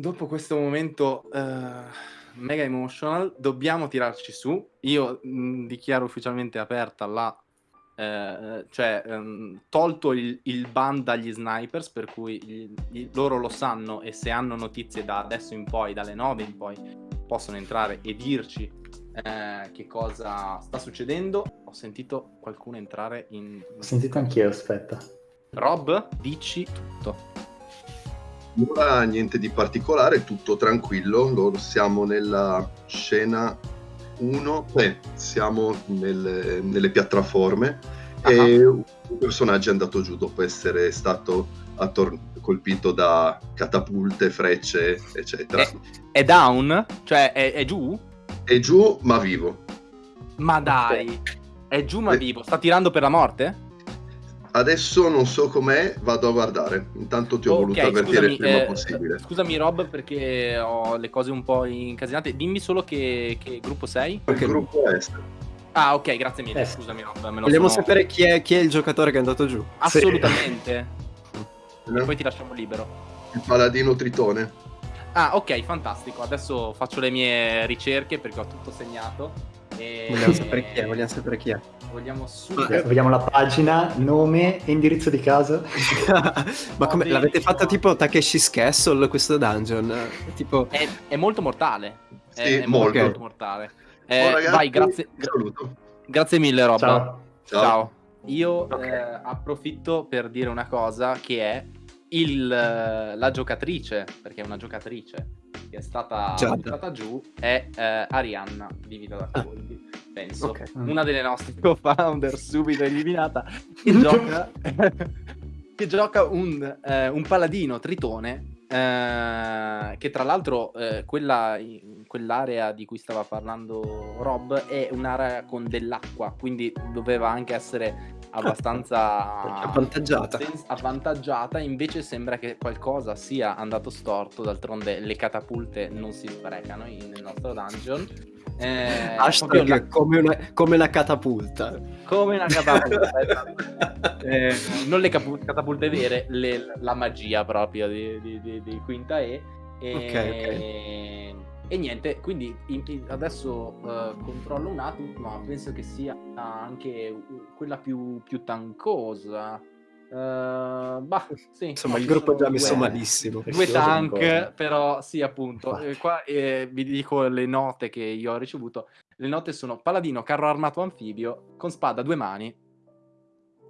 Dopo questo momento uh, mega emotional, dobbiamo tirarci su. Io mh, dichiaro ufficialmente aperta la eh, cioè um, tolto il, il, ban dagli snipers per cui gli, gli, loro lo sanno e se hanno notizie da adesso in poi, dalle 9 in poi possono entrare e dirci eh, che cosa sta succedendo ho sentito qualcuno entrare in... Ho sentito anch'io, aspetta. Rob, dici tutto. Ora niente di particolare, tutto tranquillo, siamo nella scena 1, eh, siamo nelle, nelle piattaforme uh-huh. e un personaggio è andato giù dopo essere stato attor- colpito da catapulte, frecce, eccetera. È, è down? Cioè è, è, giù? È giù ma vivo. Ma dai, è giù ma vivo, sta tirando per la morte? Adesso non so com'è, vado a guardare. Intanto ti ho okay, voluto avvertire il prima eh, possibile. Scusami Rob perché ho le cose un po' incasinate. Dimmi solo che, che gruppo sei. Il gruppo est. Ah ok, grazie mille. Eh. Scusami Rob. Vogliamo sono... sapere chi è, chi è, il giocatore che è andato giù. Assolutamente. Sì. E poi ti lasciamo libero. Il paladino tritone. Ah ok, fantastico. Adesso faccio le mie ricerche perché ho tutto segnato. E... Vogliamo sapere chi è, vogliamo sapere chi è. Vogliamo subito. Eh, vogliamo la pagina, nome e indirizzo di casa. Ma come l'avete fatta tipo Takeshi's Castle questo dungeon? Tipo... È, è molto mortale. Sì, è, è molto. molto mortale. Eh, oh, ragazzi, vai, grazie. Saluto. Grazie mille, Rob. Ciao. Ciao. Ciao. Io okay. eh, approfitto per dire una cosa che è il, la giocatrice, perché è una giocatrice che è stata buttata giù, è eh, Arianna di Vita da Coldi, ah. penso. Okay. Una delle nostre co-founder subito eliminata, che gioca, che gioca un, eh, un paladino tritone eh, che tra l'altro eh, quella, quell'area di cui stava parlando Rob è un'area con dell'acqua, quindi doveva anche essere abbastanza avvantaggiata. avvantaggiata. Invece sembra che qualcosa sia andato storto. D'altronde le catapulte non si sprecano nel nostro dungeon. Eh, la... come, una, come una catapulta. Come una catapulta. Esatto. eh, non le capu- catapulte vere, le, la magia proprio di, di, di, di Quinta E. E, okay, e niente, quindi in, in, adesso uh, controllo un attimo, ma penso che sia anche quella più, più tancosa. Uh, bah, sì, Insomma, il gruppo è già messo due, malissimo. Due tank, però sì, appunto. Eh, qua eh, vi dico le note che io ho ricevuto. Le note sono paladino, carro armato anfibio, con spada a due mani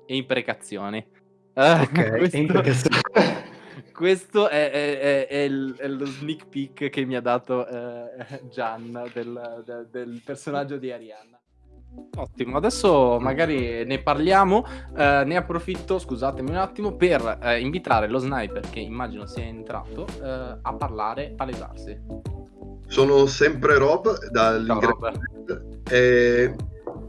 e imprecazioni. Ok, questo... imprecazioni. questo è, è, è, è, il, è, lo sneak peek che mi ha dato eh, Gian del, del, del, personaggio di Arianna. Ottimo, adesso magari ne parliamo, eh, ne approfitto, scusatemi un attimo, per eh, invitare lo sniper che immagino sia entrato eh, a parlare, palesarsi. Sono sempre Rob dall'ingresso e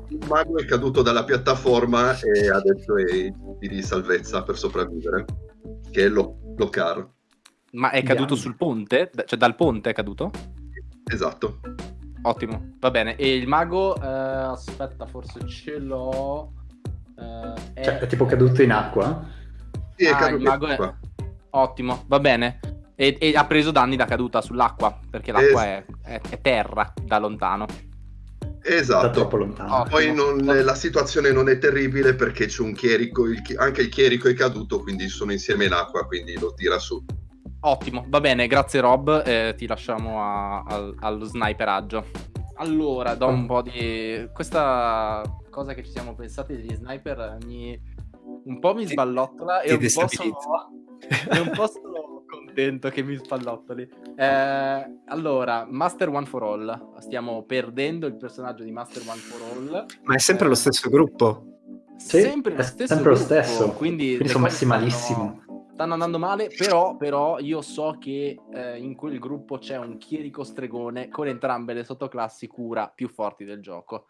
il mago è caduto dalla piattaforma e adesso è di salvezza per sopravvivere, che è lo Locar. Ma è caduto sul ponte? Cioè dal ponte è caduto? Esatto. Ottimo, va bene. E il mago, eh, aspetta, forse ce l'ho. Eh, è... Cioè, è tipo caduto in acqua? Sì, è ah, caduto in acqua. È... Ottimo, va bene. E, e, ha preso danni da caduta sull'acqua, perché l'acqua es- è, è, è terra da lontano. Esatto. Poi non, la situazione non è terribile perché c'è un chierico, il, anche il chierico è caduto, quindi sono insieme in acqua, quindi lo tira su. Ottimo, va bene, grazie Rob, eh, ti lasciamo a, a, allo sniperaggio. Allora, do un po' di... questa cosa che ci siamo pensati degli sniper mi... un po' mi sballottola e un po' sono... e un po' sono contento che mi spallottoli. Eh, allora, Master One for All. Stiamo perdendo il personaggio di Master One for All. Ma è sempre eh, lo stesso gruppo. Sì, sempre lo stesso. Sempre gruppo, lo stesso. Quindi, quindi sono messi malissimo. Stanno, stanno, andando male, però, però io so che eh, in quel gruppo c'è un chierico stregone con entrambe le sottoclassi cura più forti del gioco.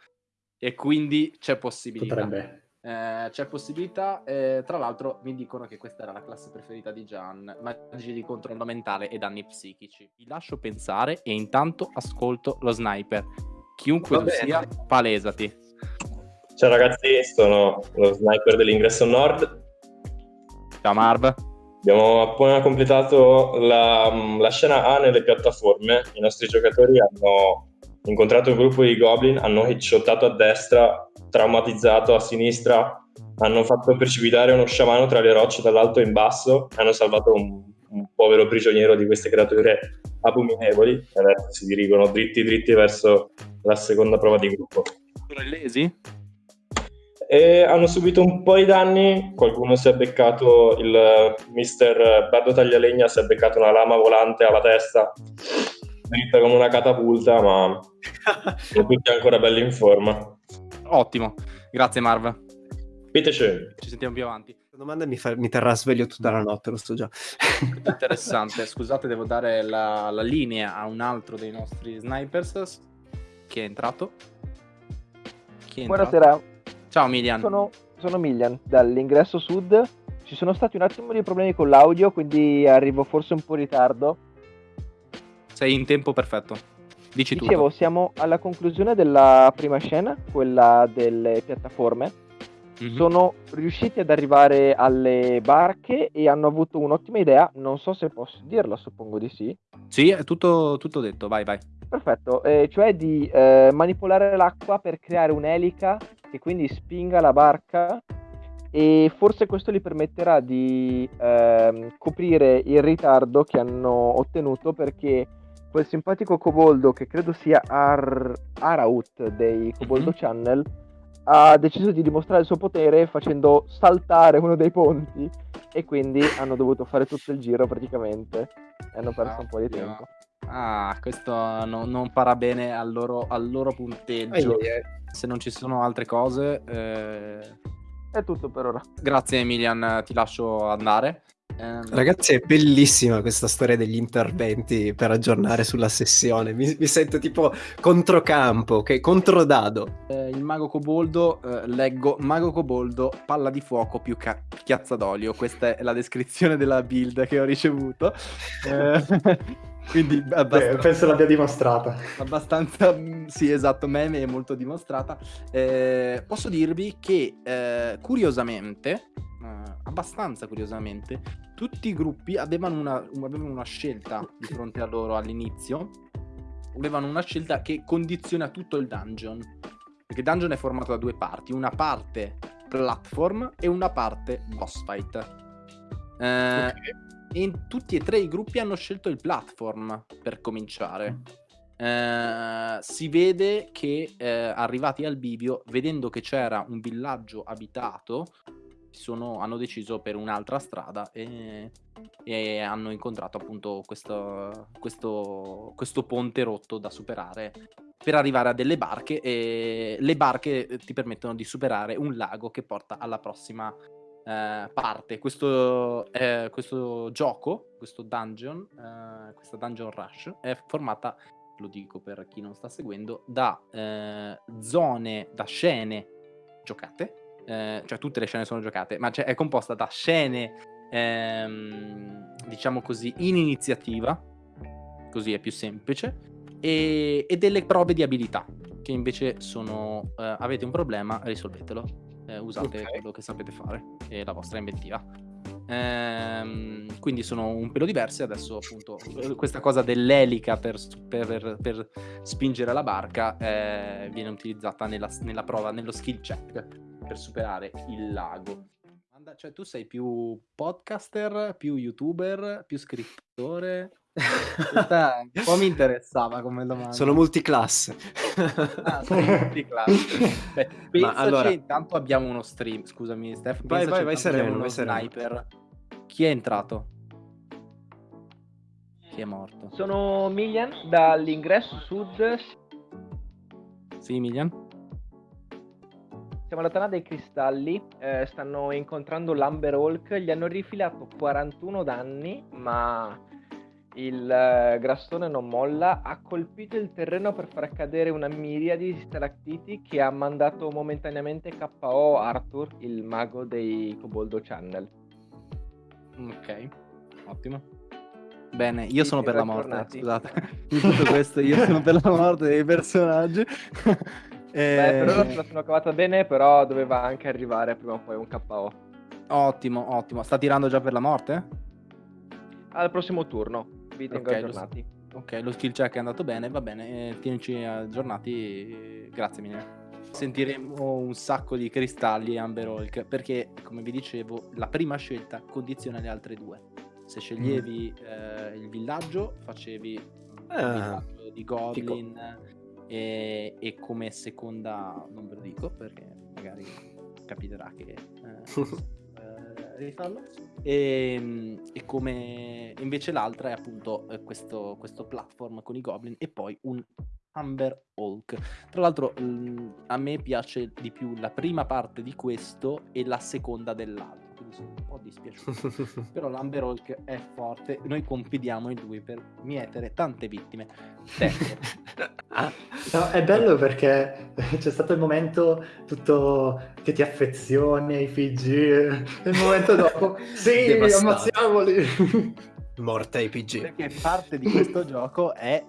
E quindi c'è possibilità. Potrebbe. Eh, c'è possibilità, eh, tra l'altro mi dicono che questa era la classe preferita di Gian, magie di controllo mentale e danni psichici. Vi lascio pensare e intanto ascolto lo sniper. Chiunque tu sia, palesati. Ciao ragazzi, sono lo sniper dell'ingresso nord. Ciao Marv. Abbiamo appena completato la, la, scena A nelle piattaforme. I nostri giocatori hanno incontrato un gruppo di goblin, hanno headshottato a destra, traumatizzato a sinistra, hanno fatto precipitare uno sciamano tra le rocce dall'alto in basso hanno salvato un, un povero prigioniero di queste creature abominevoli e adesso si dirigono dritti dritti verso la seconda prova di gruppo. Sono illesi? e hanno subito un po' di danni. Qualcuno si è beccato, il mister Bardo Taglialegna si è beccato una lama volante alla testa, dritta come una catapulta, ma sono tutti ancora belli in forma. Ottimo, grazie Marv. Bitteschön. Ci sentiamo più avanti. La domanda mi, fa, mi terrà sveglio tutta la notte, lo so già. Interessante. Scusate, devo dare la, la linea a un altro dei nostri snipers che è entrato. Chi è entrato? Buonasera. Ciao Milian. Sono, sono Milian, dall'ingresso sud. Ci sono stati un attimo di problemi con l'audio, quindi arrivo forse un po' in ritardo. Sei in tempo perfetto. Dici Dicevo, tutto. siamo alla conclusione della prima scena, quella delle piattaforme. Mm-hmm. Sono riusciti ad arrivare alle barche e hanno avuto un'ottima idea. Non so se posso dirla, suppongo di sì. Sì, è tutto, tutto detto, vai, vai. Perfetto, eh, cioè di eh, manipolare l'acqua per creare un'elica che quindi spinga la barca e forse questo gli permetterà di eh, coprire il ritardo che hanno ottenuto perché quel simpatico coboldo che credo sia Ar- Araut dei Coboldo mm-hmm. Channel ha deciso di dimostrare il suo potere facendo saltare uno dei ponti e quindi hanno dovuto fare tutto il giro praticamente e hanno perso ah, un po' di tempo. Ah, questo no, non parla bene al loro, al loro punteggio. Ai, ai. Se non ci sono altre cose... Eh... È tutto per ora. Grazie Emilian, ti lascio andare. Eh... Ragazzi, è bellissima questa storia degli interventi per aggiornare sulla sessione. Mi, mi sento tipo controcampo, ok? Controdado. Eh, il mago coboldo, eh, leggo mago coboldo, palla di fuoco più ca- chiazza d'olio. Questa è la descrizione della build che ho ricevuto. Eh, quindi abbastanza, Beh, penso l'abbia dimostrata. Abbastanza, mm, sì, esatto, meme è molto dimostrata. Eh, posso dirvi che, eh, curiosamente, eh, abbastanza curiosamente, tutti i gruppi avevano una, avevano una scelta di fronte a loro all'inizio. Avevano una scelta che condiziona tutto il dungeon. Perché il dungeon è formato da due parti, una parte platform e una parte boss fight. Eh, okay e tutti e tre i gruppi hanno scelto il platform per cominciare. Eh, si vede che eh, arrivati al bivio, vedendo che c'era un villaggio abitato, sono, hanno deciso per un'altra strada e, e hanno incontrato appunto questo, questo, questo ponte rotto da superare per arrivare a delle barche e le barche ti permettono di superare un lago che porta alla prossima eh, parte. Questo, eh, questo, gioco, questo dungeon, eh, questa dungeon rush è formata, lo dico per chi non sta seguendo, da eh, zone, da scene giocate, eh, cioè tutte le scene sono giocate, ma è composta da scene, ehm, diciamo così, in iniziativa, così è più semplice, e, e delle prove di abilità, che invece sono, eh, avete un problema, risolvetelo eh, usate okay. quello che sapete fare e la vostra inventiva. Ehm, quindi sono un pelo diverse. Adesso, appunto, questa cosa dell'elica per, per, per spingere la barca eh, viene utilizzata nella, nella, prova, nello skill check per superare il lago. Cioè, tu sei più podcaster, più youtuber, più scrittore? Questa un po' mi interessava come domanda. Sono multiclasse. ah, sono multiclasse. Beh, pensaci, allora... intanto abbiamo uno stream. Scusami, Steph. Vai, vai, vai sereno, vai sniper. Chi è entrato? Chi è morto? Sono Milian dall'ingresso sud. Sì, Milian. Siamo alla Tana dei Cristalli, eh, stanno incontrando l'Amber Hulk, gli hanno rifilato 41 danni, ma il uh, grassone non molla, ha colpito il terreno per far cadere una miriade di stalactiti che ha mandato momentaneamente KO Arthur, il mago dei Coboldo Channel. Ok, ottimo. Bene, io sì, sono per la morte, tornati. scusate. In tutto questo io sono per la morte dei personaggi. Beh, per ora se la sono cavata bene, però doveva anche arrivare prima o poi un KO. Ottimo, ottimo. Sta tirando già per la morte? al prossimo turno. Vi tengo Ok, lo aggiornati. Ok, lo skill check è andato bene, va bene, eh, tienici aggiornati, eh, grazie mille. Sentiremo un sacco di cristalli Amber Hulk, perché come vi dicevo, la prima scelta condiziona le altre due. Se sceglievi eh, il villaggio, facevi mm, Ah, il villaggio di Goblin e, e come seconda, non ve lo dico perché magari capiterà che eh, eh, rifarlo. E, e come invece l'altra è appunto eh, questo, questo platform con i goblin e poi un Amber Hulk. Tra l'altro a me piace di più la prima parte di questo e la seconda dell'altro, quindi sono un po' dispiaciuto. Però l'Amber Hulk è forte, noi confidiamo in lui per mietere tante vittime. No, è bello perché c'è stato il momento tutto che ti affezioni ai PG e il momento dopo sì, ammazziamoli. Morta ai PG. Perché parte di questo gioco è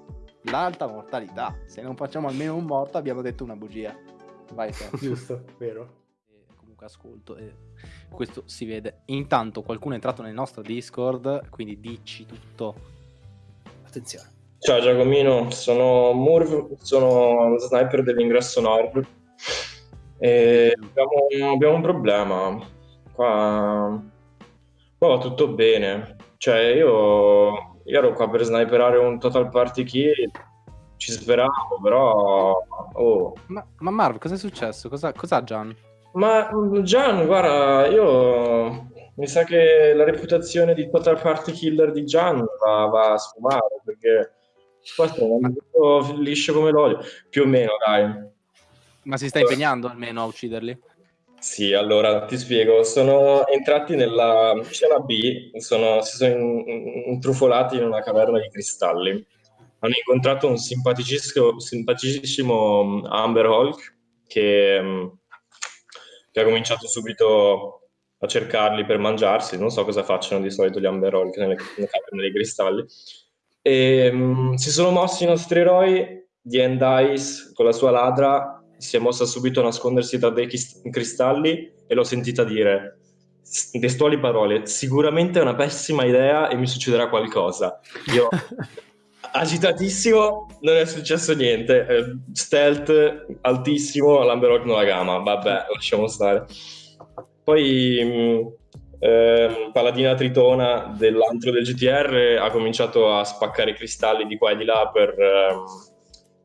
l'alta mortalità. Se non facciamo almeno un morto abbiamo detto una bugia. Vai. Giusto, vero. Comunque ascolto e questo si vede. Intanto qualcuno è entrato nel nostro Discord, quindi dici tutto. Attenzione. Ciao Giacomino, sono Murv, sono lo sniper dell'ingresso nord e abbiamo, abbiamo un problema. Qua, qua va tutto bene. Cioè io, io ero qua per sniperare un total party kill, ci speravo, però... Oh. Ma, ma Marv, cosa è successo? Cosa, cos'ha Gian? Ma Gian, guarda, io mi sa che la reputazione di total party killer di Gian va, va a sfumare perché qua stiamo andando liscio come l'olio, più o meno, dai. Ma si sta impegnando almeno a ucciderli? Sì, allora ti spiego, sono entrati nella scena B, sono- si sono in- intrufolati in una caverna di cristalli. Hanno incontrato un simpaticissimo, simpaticissimo mm, Amber Hulk che, mm, che ha cominciato subito a cercarli per mangiarsi. Non so cosa facciano di solito gli Amber Hulk nelle, dei cristalli. E, mm, si sono mossi i nostri eroi, di Endice con la sua ladra si è mossa subito a nascondersi tra dei cristalli e l'ho sentita dire testuali parole sicuramente è una pessima idea e mi succederà qualcosa io agitatissimo non è successo niente. Eh, stealth altissimo l'Amberlock non la gama. Vabbè lasciamo stare. Poi ehm, Paladina Tritona dell'antro del GTR ha cominciato a spaccare i cristalli di qua e di là per, ehm,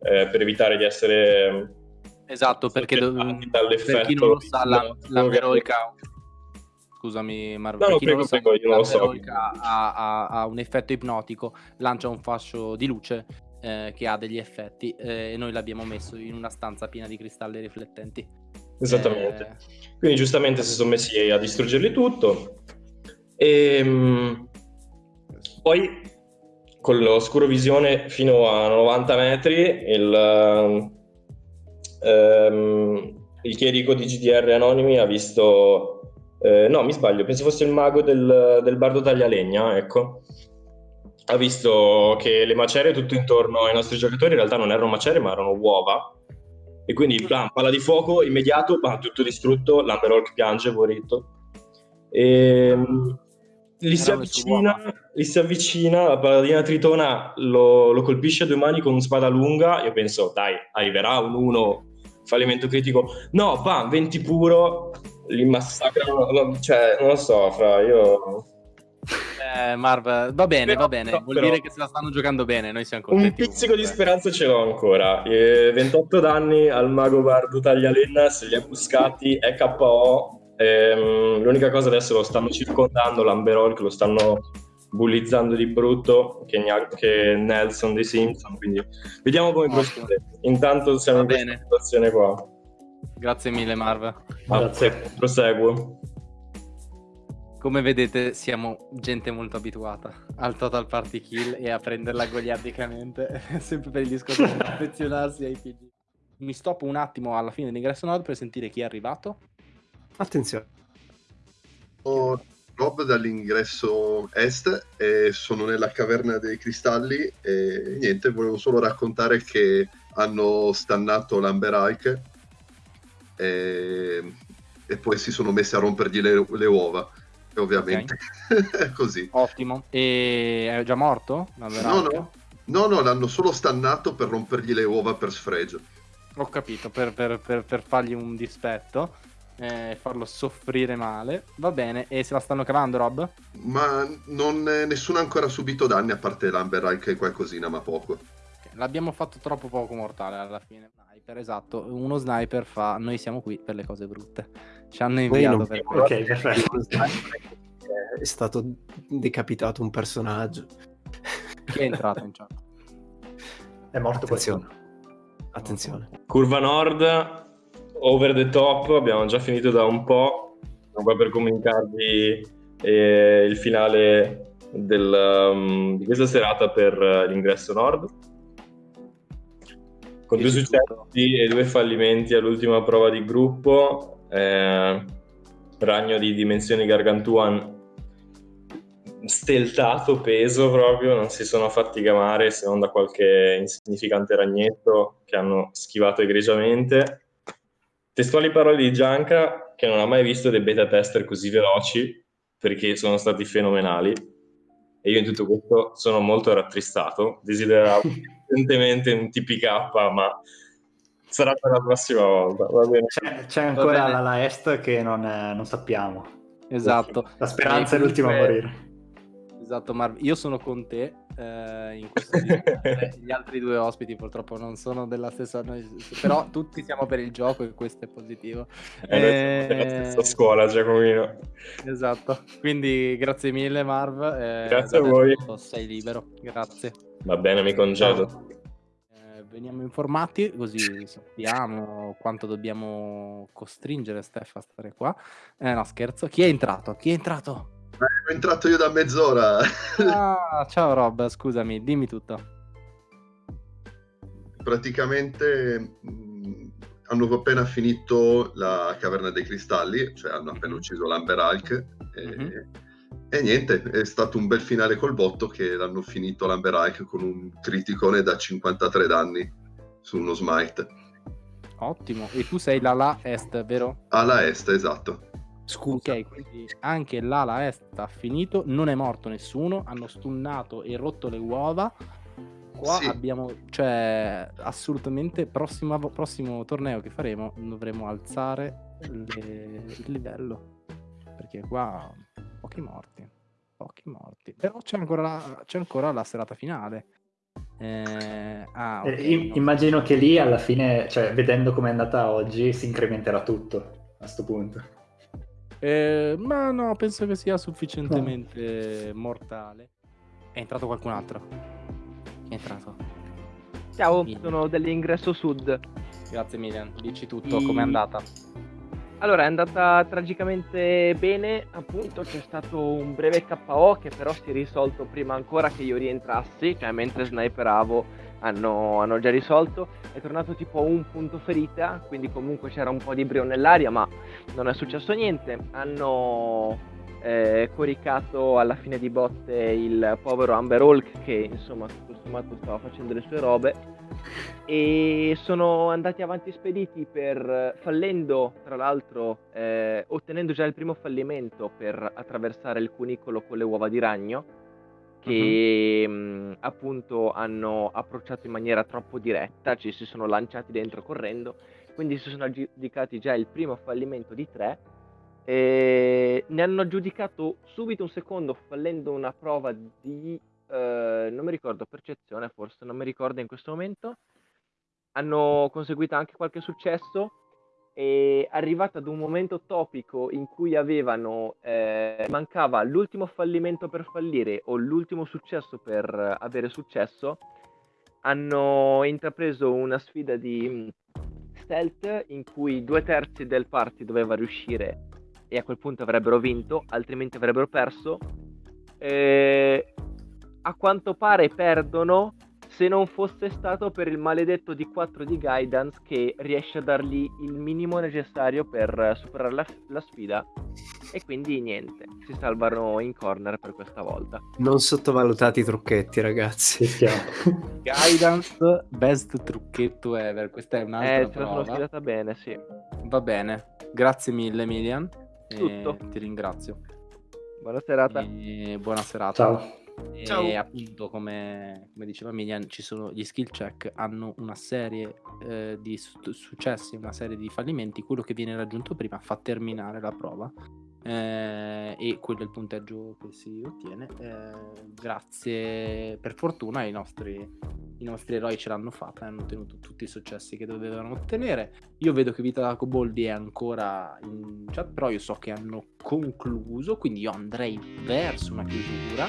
eh, per evitare di essere Esatto, perché per chi non lo sa, la, Hulk ha- Scusami, Marvo, No, prego, prego, io non lo so. ha, ha- ha un effetto ipnotico, lancia un fascio di luce eh, che ha degli effetti eh, e noi l'abbiamo messo in una stanza piena di cristalli riflettenti. Esattamente. Eh, Quindi giustamente si sono messi a distruggerli tutto. E mh, poi con l'oscurovisione fino a 90 metri il, ehm, il chierico di GDR Anonimi ha visto... eh, no, mi sbaglio, penso fosse il mago del, del bardo taglialegna, ecco. Ha visto che le macerie tutto intorno ai nostri giocatori in realtà non erano macerie ma erano uova e quindi bam, palla di fuoco immediato, bam, tutto distrutto, l'Amber Hulk piange, poveretto. E, mh, gli, si avvicina, gli si avvicina, la paladina tritona lo, lo colpisce a due mani con una spada lunga, io penso, dai, arriverà un 1, fallimento critico. No, bam, 20 puro, li massacrano, no, cioè, non lo so, fra, io... eh, Marv, va bene, Però- va bene, vuol però- dire che se la stanno giocando bene, noi siamo Un contenti. pizzico di speranza ce l'ho ancora. Eh, 28 danni al mago Bardo Taglialenna, se li ha buscati, è KO. Ehm, l'unica cosa adesso lo stanno circondando, l'Amberol che lo stanno bullizzando di brutto, che, Gna- che Nelson dei Simpson, quindi vediamo come procede. Intanto siamo Va in questa bene. situazione qua. Grazie mille Marv. Grazie. Proseguo. Come vedete siamo gente molto abituata al total party kill e a prenderla goliardicamente, sempre per il discorso di affezionarsi ai PG. Mi stoppo un attimo alla fine dell'ingresso nord per sentire chi è arrivato. Attenzione. Sono Rob dall'ingresso est e sono nella caverna dei cristalli e niente, volevo solo raccontare che hanno stannato l'Amber Hulk e, e poi si sono messi a rompergli le, le uova. E ovviamente è così. Ottimo. E è già morto? No, no. No, no, l'hanno solo stannato per rompergli le uova per sfregio. Ho capito, per, per, per, per fargli un dispetto e eh, farlo soffrire male. Va bene, e se la stanno cavando, Rob? Ma non, eh, nessuno ha ancora subito danni, a parte l'Amber e qualcosina, ma poco. L'abbiamo fatto troppo poco mortale alla fine. Sniper, esatto. Uno sniper fa, noi siamo qui per le cose brutte. Ci hanno inviato per Ok, perfetto. È stato decapitato un personaggio. Chi è entrato in chat? È morto Attenzione. Attenzione. Curva nord, over the top, abbiamo già finito da un po'. Sono qua per comunicarvi eh, il finale del, um, di questa serata per uh, l'ingresso nord. Con due successi e due fallimenti all'ultima prova di gruppo, eh, ragno di dimensioni gargantuan steltato peso proprio, non si sono fatti gamare se non da qualche insignificante ragnetto che hanno schivato egregiamente. Testuali parole di Gianca che non ha mai visto dei beta tester così veloci perché sono stati fenomenali e io in tutto questo sono molto rattristato, desideravo evidentemente un TPK ma sarà per la prossima volta. C'è, c'è, ancora l'ala est che non, non sappiamo. Esatto. La speranza è l'ultima a morire. Esatto, Marv, io sono con te eh, in questo Gli altri due ospiti purtroppo non sono della stessa, noi, però tutti siamo per il gioco e questo è positivo. Eh, eh, della stessa scuola, Giacomino. Esatto, quindi grazie mille Marv. Eh, grazie a voi. Sei libero, grazie. Va bene, mi congedo. Eh, veniamo informati così sappiamo quanto dobbiamo costringere Steph a stare qua. Eh, no, scherzo. Chi è entrato? Chi è entrato? Sono entrato io da mezz'ora. Ah, ciao Rob, scusami, dimmi tutto. Praticamente mh, hanno appena finito la caverna dei cristalli, cioè hanno appena mhm. ucciso l'Amber Hulk. E, mm-hmm. e, niente, è stato un bel finale col botto che l'hanno finito l'Amber Hulk con un criticone da 53 danni su uno smite. Ottimo, e tu sei l'ala est, vero? Ala est, esatto. Scusa. Ok, quindi anche l'ala est ha finito, non è morto nessuno, hanno stunnato e rotto le uova. Qua sì. abbiamo, cioè, assolutamente, prossima, prossimo torneo che faremo dovremo alzare le, il livello. Perché qua pochi morti, pochi morti. Però c'è ancora la, c'è ancora la serata finale. Eh, ah, eh, okay, no. Immagino che lì alla fine, cioè, vedendo com'è andata oggi, si incrementerà tutto a questo punto. Eh, ma no, penso che sia sufficientemente no. mortale. È entrato qualcun altro. Chi è entrato? Ciao, Milian. sono dell'ingresso sud. Grazie Milian, dici tutto, I... com'è andata? Allora, è andata tragicamente bene, appunto c'è stato un breve KO che però si è risolto prima ancora che io rientrassi, cioè mentre sniperavo hanno, hanno, già risolto. È tornato tipo un punto ferita, quindi comunque c'era un po' di brio nell'aria, ma non è successo niente. Hanno eh, coricato alla fine di botte il povero Amber Hulk che insomma tutto sommato stava facendo le sue robe e sono andati avanti spediti per fallendo tra l'altro eh, ottenendo già il primo fallimento per attraversare il cunicolo con le uova di ragno che uh-huh. mh, appunto hanno approcciato in maniera troppo diretta, ci si sono lanciati dentro correndo, quindi si sono aggiudicati già il primo fallimento di tre. E ne hanno aggiudicato subito un secondo fallendo una prova di, eh, non mi ricordo, percezione forse, non mi ricordo in questo momento. Hanno conseguito anche qualche successo è arrivata ad un momento topico in cui avevano eh, mancava l'ultimo fallimento per fallire o l'ultimo successo per avere successo hanno intrapreso una sfida di mm, stealth in cui due terzi del party doveva riuscire e a quel punto avrebbero vinto altrimenti avrebbero perso e a quanto pare perdono se non fosse stato per il maledetto D4 di Guidance che riesce a dargli il minimo necessario per superare la, la sfida. E quindi niente, si salvano in corner per questa volta. Non sottovalutati i trucchetti, ragazzi. Guidance, best trucchetto ever. Questa è un'altra eh, prova. sono sfidata bene, sì. Va bene. Grazie mille, Emilian. Tutto. Ti ringrazio. Buona serata. E buona serata. Ciao. E Ciao. appunto, come, come diceva Milian, ci sono gli skill check hanno una serie eh, di su- successi, una serie di fallimenti. Quello che viene raggiunto prima fa terminare la prova. Eh, e quello è il punteggio che si ottiene. Eh, grazie, per fortuna, i nostri, i nostri eroi ce l'hanno fatta e hanno ottenuto tutti i successi che dovevano ottenere. Io vedo che Vita Coboldi è ancora in chat, però io so che hanno concluso, quindi io andrei verso una chiusura.